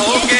okay